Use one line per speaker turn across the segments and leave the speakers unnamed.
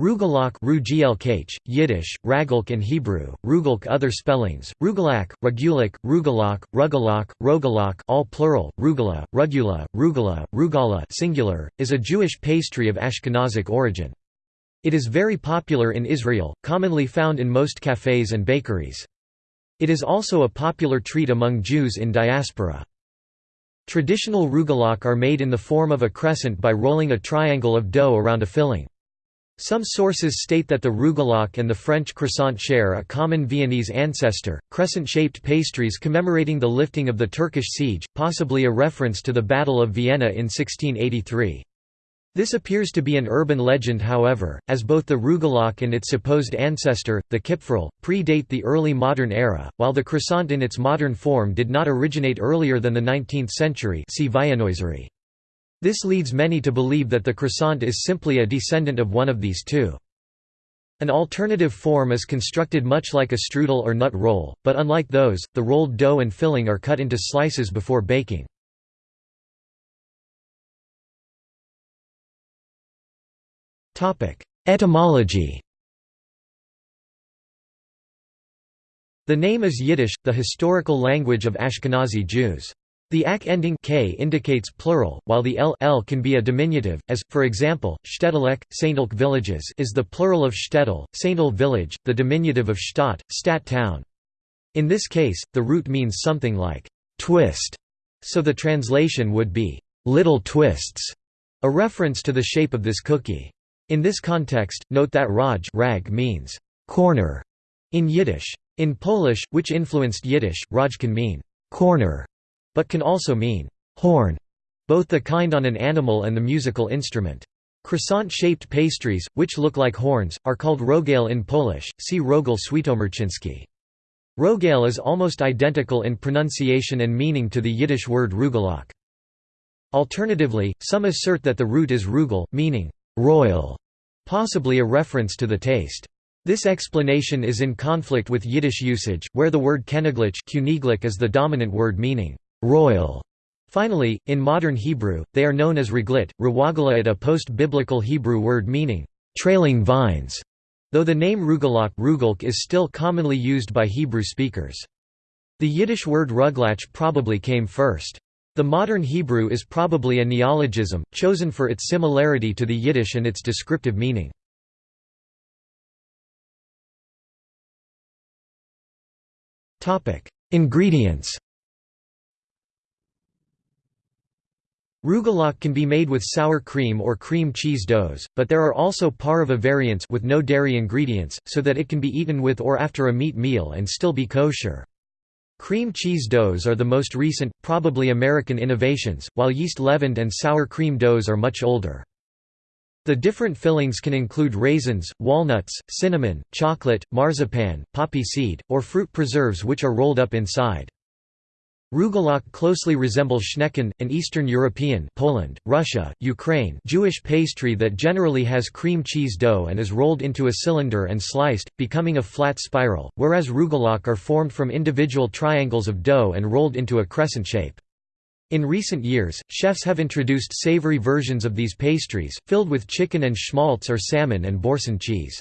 Rugelach Yiddish, Ragelk and Hebrew, Rugelk other spellings, Rugelak, Rugulak, Rugelach, Rugelach, Rogalach all plural, Rugala, Rugula, Rugala, Rugala singular, is a Jewish pastry of Ashkenazic origin. It is very popular in Israel, commonly found in most cafes and bakeries. It is also a popular treat among Jews in diaspora. Traditional rugelach are made in the form of a crescent by rolling a triangle of dough around a filling. Some sources state that the rugelach and the French croissant share a common Viennese ancestor, crescent-shaped pastries commemorating the lifting of the Turkish siege, possibly a reference to the Battle of Vienna in 1683. This appears to be an urban legend however, as both the rugelach and its supposed ancestor, the kipferl, predate the early modern era, while the croissant in its modern form did not originate earlier than the 19th century see this leads many to believe that the croissant is simply a descendant of one of these two. An alternative form is constructed much like a strudel or nut roll, but unlike those, the rolled dough and filling are cut into slices before baking. Etymology The name is Yiddish, the historical language of Ashkenazi Jews. The ak ending k indicates plural, while the l, l can be a diminutive, as, for example, Shtedelek, Saintelk villages is the plural of Stettel, Saintel village, the diminutive of Stadt, Stat town. In this case, the root means something like twist, so the translation would be little twists, a reference to the shape of this cookie. In this context, note that raj rag means corner in Yiddish. In Polish, which influenced Yiddish, raj can mean corner but can also mean horn, both the kind on an animal and the musical instrument. Croissant-shaped pastries, which look like horns, are called rogale in Polish, see Rogel Świętomarciński. Rogale is almost identical in pronunciation and meaning to the Yiddish word rugelach. Alternatively, some assert that the root is rugel, meaning royal, possibly a reference to the taste. This explanation is in conflict with Yiddish usage, where the word keniglich is the dominant word meaning royal. Finally, in modern Hebrew, they are known as reglit, rawagalat a post-biblical Hebrew word meaning, trailing vines, though the name rugelach rugelk is still commonly used by Hebrew speakers. The Yiddish word ruglach probably came first. The modern Hebrew is probably a neologism, chosen for its similarity to the Yiddish and its descriptive meaning. Ingredients Rugelach can be made with sour cream or cream cheese doughs, but there are also pareve variants with no dairy ingredients, so that it can be eaten with or after a meat meal and still be kosher. Cream cheese doughs are the most recent, probably American innovations, while yeast-leavened and sour cream doughs are much older. The different fillings can include raisins, walnuts, cinnamon, chocolate, marzipan, poppy seed, or fruit preserves which are rolled up inside. Rugelach closely resembles schnecken, an Eastern European Poland, Russia, Ukraine Jewish pastry that generally has cream cheese dough and is rolled into a cylinder and sliced, becoming a flat spiral, whereas rugelach are formed from individual triangles of dough and rolled into a crescent shape. In recent years, chefs have introduced savory versions of these pastries, filled with chicken and schmaltz or salmon and boursin cheese.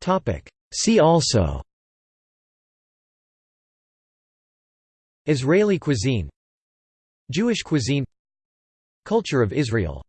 Topic: See also Israeli cuisine Jewish cuisine Culture of Israel